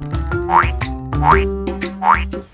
Oink, oink, oink.